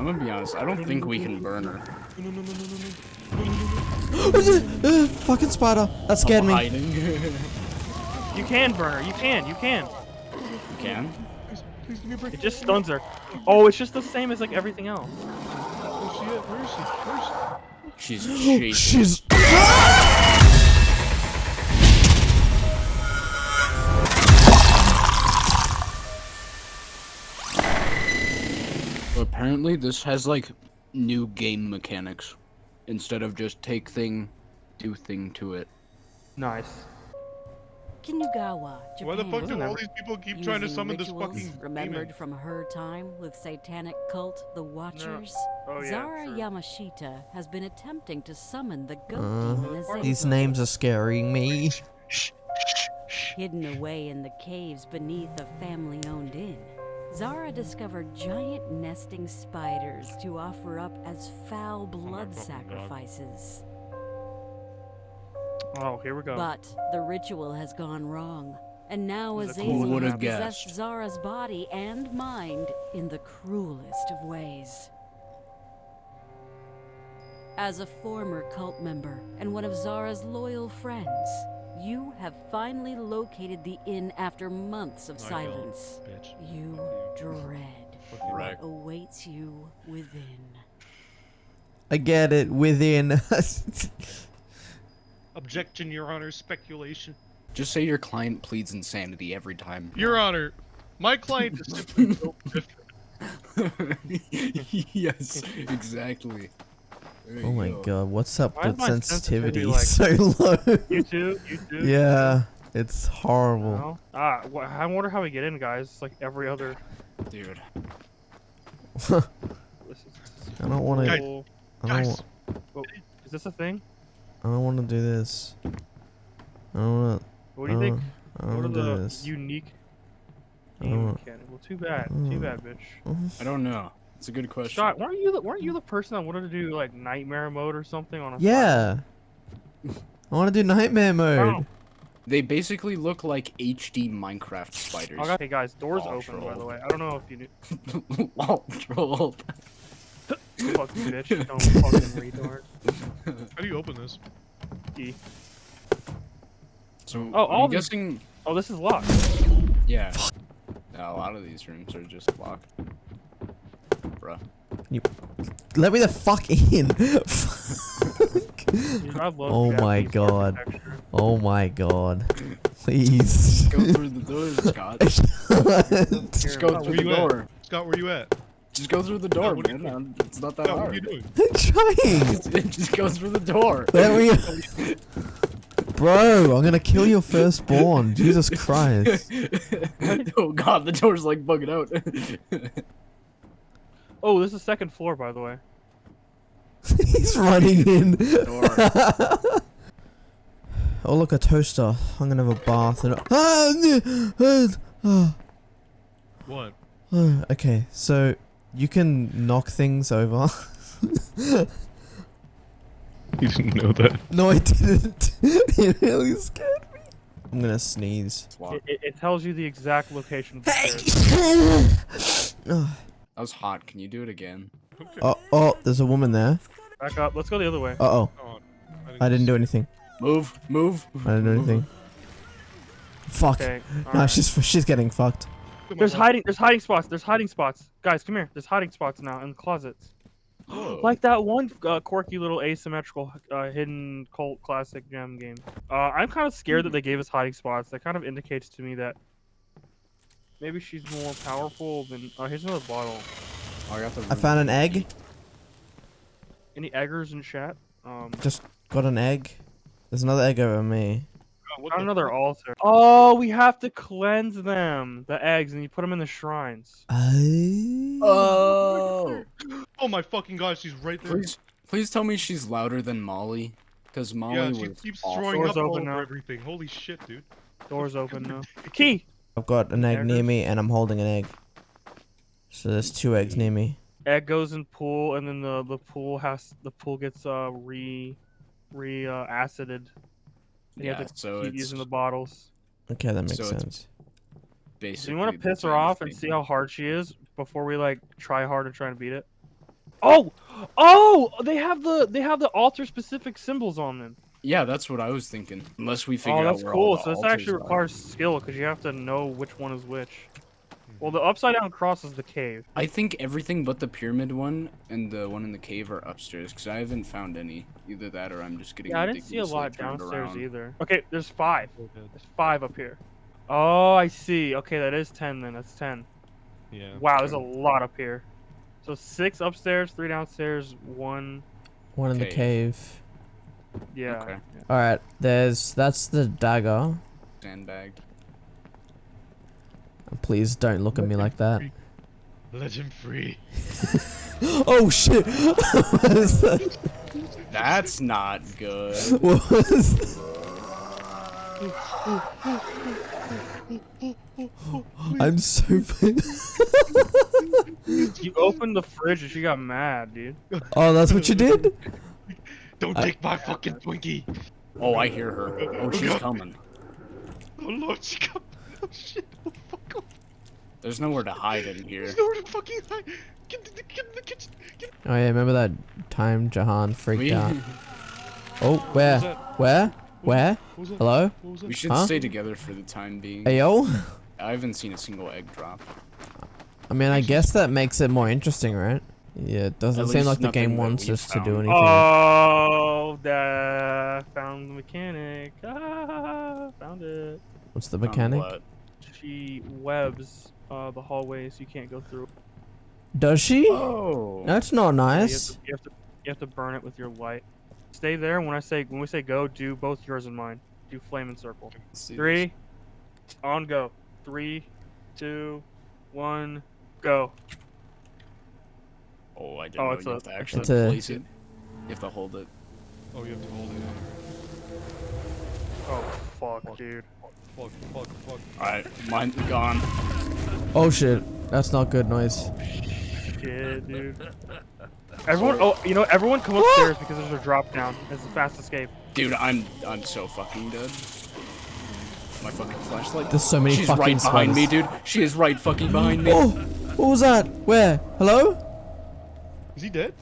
I'm gonna be honest, I don't think we can burn her. Fucking spider. That scared me. You can burn her. You can. You can. You can? Please, a. It just stuns her. Oh, it's just the same as like everything else. She's chasing. She's... Apparently, this has like new game mechanics. Instead of just take thing, do thing to it. Nice. Kinugawa, Japan. Why the fuck do all these people keep trying to summon this rituals fucking remembered demon? from her time with satanic cult, the Watchers. Oh yeah. Zara true. Yamashita has been attempting to summon the goat Uh, demon Azazel. These names are scaring me. Hidden away in the caves beneath a family-owned inn, Zara discovered giant nesting spiders to offer up as foul blood sacrifices. Oh, here we go. But the ritual has gone wrong. And now Who's the Azazel cool would've has possessed? Zara's body and mind in the cruelest of ways. As a former cult member and one of Zara's loyal friends, you have finally located the inn after months of I silence. bitch. You dread Fuck you. Right. what awaits you within. I get it. Within. Objection, Your Honor. Speculation. Just say your client pleads insanity every time. Your Honor, my client is simply built different. yes, exactly. There oh my go. god, what's up Why with my sensitivity sensitivity, so low? You too. You too. yeah, it's horrible. No? Ah, wh- I wonder how we get in, guys. It's like every other. Dude. This is, this is I don't want to. cool. I don't. Guys. wa- Is this a thing? I don't want to do this. I don't want. What do you think? I What are don't want to do the this. unique I don't- mechanics? Well, too bad. Too bad, bitch. I don't know. It's a good question. Shot, weren't you the weren't you the person that wanted to do like nightmare mode or something on a? Yeah. I want to do nightmare mode. Oh. They basically look like HD Minecraft spiders. Oh, okay, guys, doors Oh, open by the way. I don't know if you knew. Lol, troll. Fuck you, bitch. Don't fucking retard. How do you open this? E. So Oh, all I'm these- guessing, Oh, this is locked. yeah. Yeah, a lot of these rooms are just locked. Bruh. Let me the fuck in. Dude, Oh my God. oh my god. Please. Go through the door, Scott. Just go through the you at? door. Scott, where you at? Just go through the door, what are you man. Um, It's not that Scott, what are you hard. doing? I'm trying. Just go through the door. Let me. Bro, I'm gonna kill your firstborn. Jesus Christ. oh god, the door's like bugging out. Oh, this is the second floor, by the way. He's running in. Oh look, a toaster. I'm gonna have a bath and. Ah, n- ah. What? Oh, okay, so you can knock things over. You didn't know that. no, I didn't. it really scared me. I'm gonna sneeze. It, it, it tells you the exact location of the stairs. oh, That was hot. Can you do it again? oh, oh, there's a woman there. Back up. Let's go the other way. Uh oh, Oh, I didn't do anything. Move, move. I didn't do anything. Fuck. Okay. No, alright. she's she's getting fucked. There's hiding. There's hiding spots. There's hiding spots. Guys, come here. There's hiding spots now in closets. Whoa. Like that one uh, quirky little asymmetrical uh, hidden cult classic gem game. Uh, I'm kind of scared that they gave us hiding spots. That kind of indicates to me that maybe she's more powerful than. Oh, here's another bottle. Oh, I got the. I found an egg. Any eggers in chat? Um, Just got an egg. There's another egg over me. God, got another altar. Oh, we have to cleanse them, the eggs, and you put them in the shrines. Oh. Oh. Oh my fucking god, she's right there. Please, please tell me she's louder than Molly, because Molly yeah, was she keeps awful. throwing Doors up all open over now. everything. Holy shit, dude. Doors open now. Key. I've got an egg Egg? near me and I'm holding an egg. So there's two eggs near me. Egg goes in pool, and then the the pool has the pool gets uh re re uh, acided. And you Yeah, have to so keep it's using the bottles. Okay, that makes So sense. basically. So you want to piss her off and see how hard she is before we like try hard and try to beat it. Oh, oh, they have the they have the altar specific symbols on them. Yeah, that's what I was thinking. Unless we figure Oh, that's out where cool. all the So this altars actually are. requires skill because you have to know which one is which. Well, the upside down cross is the cave. I think everything but the pyramid one and the one in the cave are upstairs because I haven't found any. Either that or I'm just getting. Yeah, I didn't see a lot downstairs around. either. Okay, there's five. Oh. There's five up here. Oh, I see. Okay, that is ten then. That's ten. Yeah. Wow, there's a lot up here. So six upstairs, three downstairs, one. One in the Cave. Cave. Yeah. Okay. All right. There's that's the dagger. Sandbagged. Please don't look at me like that. Let him free. Oh shit! what is that? That's not good. What was that? I'm so. You opened the fridge and she got mad, dude. oh, that's what you did. Don't I- take my fucking Twinkie. Oh, I hear her. Oh, she's God. coming. Oh lord, she got. Oh shit. Oh fuck off. There's nowhere to hide in here. There's nowhere to fucking hide. Get in the, get in the kitchen. Get Oh yeah, remember that time Jahan freaked We, out? Oh, where? What was that? Where? Where? What was that? Hello? What was we should Huh? stay together for the time being. Hey yo. I haven't seen a single egg drop. I mean, I guess that makes it more interesting, right? Yeah, it doesn't At seem like the game wants we us to do anything. Oh, that found the mechanic. Ah, found it. What's the mechanic? what? She webs uh, the so You can't go through. Does she? Oh. That's not Yeah, you, have nice. to, you have to you have to burn it with your light. Stay there. When I say when we say go, do both yours and mine. Do flame and circle. Let's this. Three, on go. Three, two, one, go. Oh, I didn't Oh, know it's you a- have to actually It's a- place it. You have to hold it. Oh, you have to hold it. Oh fuck, dude. Fuck, fuck, fuck. Alright, mine's gone. Oh shit. That's not good noise. Shit, dude. Everyone, oh, you know, everyone come upstairs because there's a drop down. It's a fast escape. Dude, I'm I'm so fucking dead. My fucking flashlight. There's so many She's fucking right behind me, dude. She is right fucking behind me. Oh, what was that? Where? Hello? Is he dead?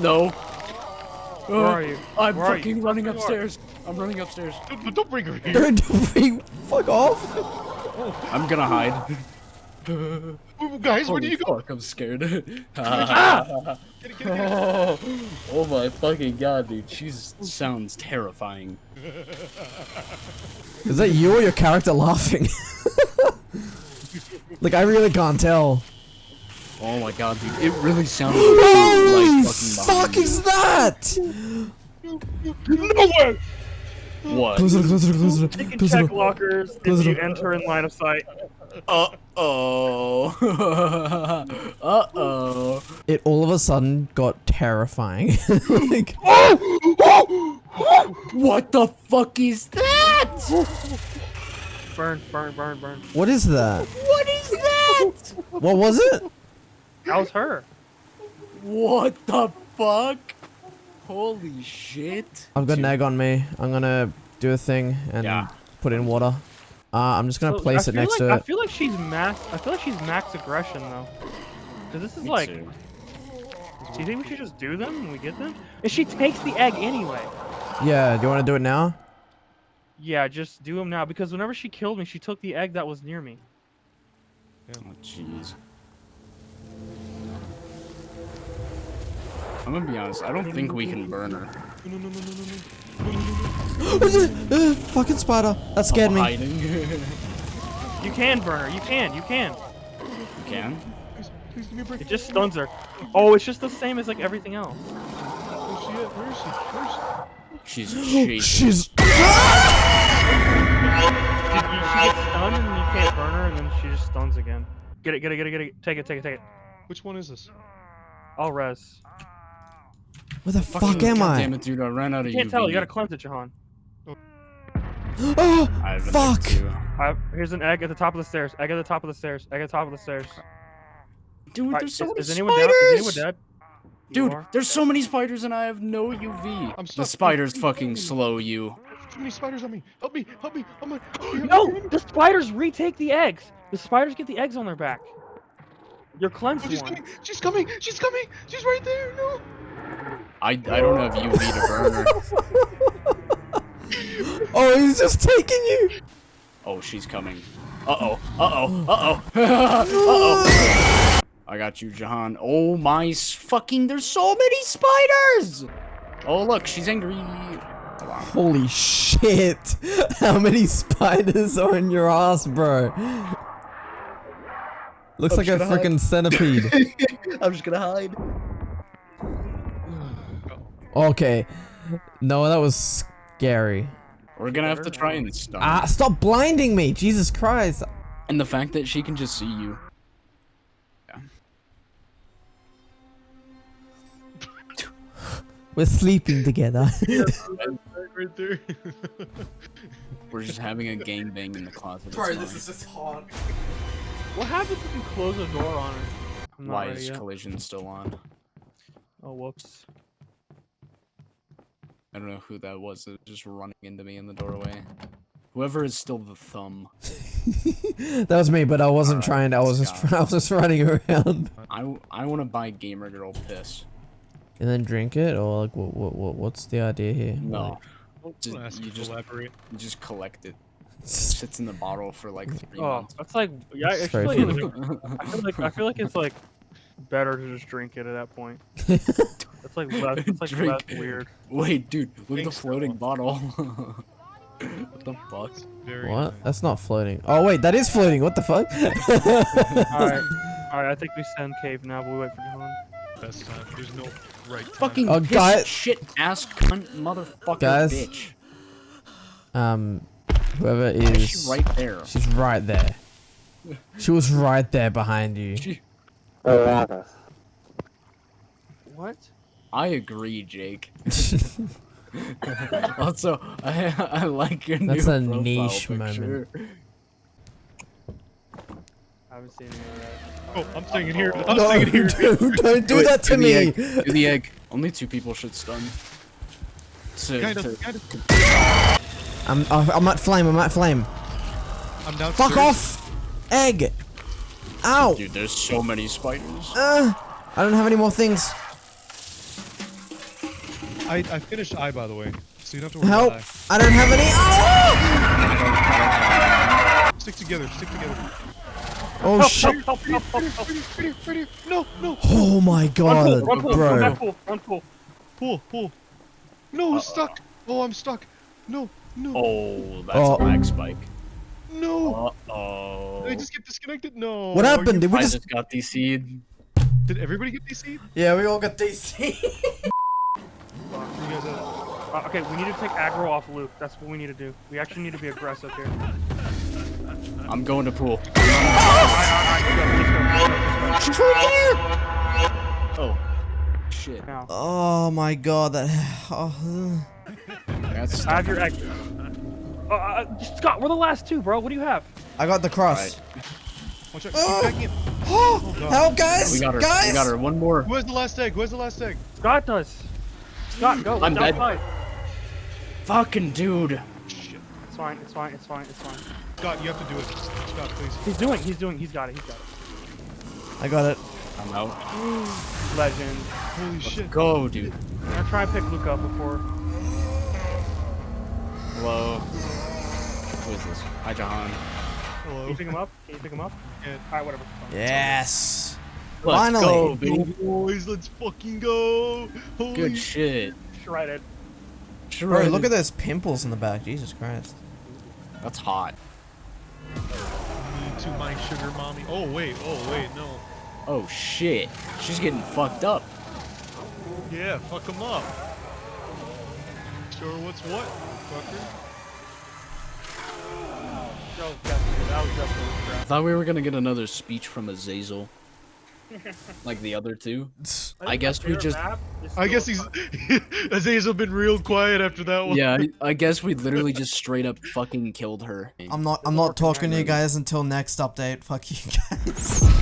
No. Where uh, are you? I'm Where are you? fucking running Where you are. upstairs. I'm running upstairs. Don't, don't bring her here. Don't bring. Fuck off. I'm gonna hide. Ooh, Guys, where do you go? fuck, I'm scared. Get it, get it, get it. oh, oh my fucking god, dude. She sounds terrifying. Is that you or your character laughing? like I really can't tell. Oh my god, dude. It really sounded like she Holy like fucking fuck is that? Nowhere. What? Close it, close it, You can close check lockers Close if you enter in line of sight. Uh oh. uh oh. It all of a sudden got terrifying. like, What the fuck is that? Burn, burn, burn, burn. what is that? What is that? What was it? That was her. What the fuck? Holy shit. I've got an Dude, egg on me. I'm gonna do a thing and Yeah. put in water. Uh, I'm just gonna So, place it next like, to I feel like she's max. I feel like she's max aggression though. Cause this is me like. too. Do you think we should just do them when we get them? And she takes the egg anyway. Yeah, do you want to do it now? Yeah, just do them now because whenever she killed me, she took the egg that was near me. Oh jeez. I'm gonna be honest, I don't think we can burn her. Uh, fucking spider. That scared I'm me. hiding. you You can burn her. You can. You can. You can? Please, please give me a break. It just stuns her. Oh, it's just the same as like everything else. Where's she at? Where is she? Where's She's shaking. she's. She, you, she gets stunned and you can't burn her, and then she just stuns again. Get it, get it, get it, get it. Take it, take it, take it. Which one is this? I'll res. Where the Fucking fuck am I? Damn it, dude! I ran out of You can't UV. tell. You gotta cleanse it, Jahan. Oh, I have an egg fuck. I, here's an egg at the top of the stairs. Egg at the top of the stairs. Egg at the top of the stairs. Dude, Alright, there's is, so many is anyone down? Is anyone spiders. dead? You Dude, are? there's so many spiders and I have no UV. I'm the stuck. spiders fucking slow you. Too many spiders on me. Help me, help me. Oh my. help me, No, the spiders retake the eggs. The spiders get the eggs on their back. Your Oh, cleansed she's one. coming! She's coming! She's coming! She's right there! No! I I don't have UV to burn her. Oh, he's just taking you. Oh, she's coming. Uh oh. Uh oh. Uh oh. uh oh. I got you, Jahan. Oh my fucking! There's so many spiders. Oh look, she's angry. Holy shit! How many spiders are in your ass, bro? Looks Oh, like a should I hide? freaking centipede. I'm just gonna hide. Okay. No, that was scary. We're gonna have to try and stop. her. Ah, stop blinding me! Jesus Christ! And the fact that she can just see you. We're sleeping together. We're just having a gangbang in the closet. Bro, this is just hot. What happens if you close the door on her? Why is yet. collision still on? Oh, whoops. I don't know who that was. that was Just running into me in the doorway. Whoever is still the thumb. that was me, but I wasn't Alright, trying. I was just. I was just running around. I I want to buy gamer girl piss. And then drink it, or like, what, what, what what's the idea here? No, just, you you just elaborate. you just collect it. It sits in the bottle for like oh, three Oh, months. that's like yeah. I feel like, it's- I feel like I feel like it's like better to just drink it at that point. It's like less. It's like Drink. less weird. Wait, dude, look at the Think so. floating bottle. what the fuck? Very what? nice. That's not floating. Oh wait, that is floating. What the fuck? All right, all right. I think we send cave now, but we wait for Jahan. Best time. There's no right time. Fucking Oh, piss guy- shit ass cunt motherfucker Guys, bitch. um, whoever is is, she right there? she's right there. She was right there behind you. She- What? I agree, Jake. also, I I like your name. That's new a profile niche picture. moment. I haven't seen any of that. Oh, I'm staying in here. I'm No, staying in here. dude, don't do it, that to the me. egg, do the egg. Only two people should stun. To, Kind to- kind of. I'm, I'm I'm at flame. I'm at flame. I'm down. Fuck off, egg. Ow. Dude, there's so many spiders. Uh, I don't have any more things. I, I finished I, by the way. So you don't have to worry Help. about I don't have any. Oh, I. Stick together. Stick together. oh Help, shit. help, help, help, help, help. Right here, right here, right here. No, no. Oh my Run god, pool, run pool, run bro. back pool, run pool. Pull, pull. No, stuck. Oh, I'm stuck. No, no, Oh, that's Oh. a lag spike. no. Uh oh. Did I just get disconnected? No. What Are happened? you- Did we I just? just got DC'd. Did everybody get DC? Yeah, we all got DC. You guys, uh, okay, we need to take aggro off Luke. That's what we need to do. We actually need to be aggressive here. I'm going to pool. Alright, alright, let's let's let's let's Oh, shit. go. Now, oh my god, that. Oh. That's I have your egg. Uh, uh, Scott, we're the last two, bro. What do you have? I got the cross. Right. watch out. Oh. Keep. Oh, help, guys! We got her. Guys! We got her. One more. Who has the last egg? Who has the last egg? Scott does. Scott, go. I'm it's dead. outside. Fucking dude. Shit. It's fine. It's fine. It's fine. It's fine. Scott, you have to do it. Scott, please. He's doing. He's doing. He's got it. He's got it. I got it. I'm out. Legend. Holy shit. Go, dude. I'm gonna try and pick Luke up before. Hello. Who is this? Hi, Jahan. Can Hello. you pick him up? Can you pick him up? Yeah. Alright, whatever. Yes. Let's Finally. go, baby. Boys, let's fucking go. Holy Good shit. Shredded. Bro, look at those pimples in the back. Jesus Christ. That's hot. Me to my sugar mommy. Oh, wait. Oh, wait. No. Oh shit. She's getting fucked up. Yeah, fuck him up. Sure, what's what, fucker? That was definitely. That was definitely I thought we were gonna get another speech from Azazel. Like the other two. I think guess we just- I guess he's Azazel been real quiet after that one. Yeah, I- I guess we literally just straight up fucking killed her. I'm not. I'm not talking to you guys until next update. Fuck you guys.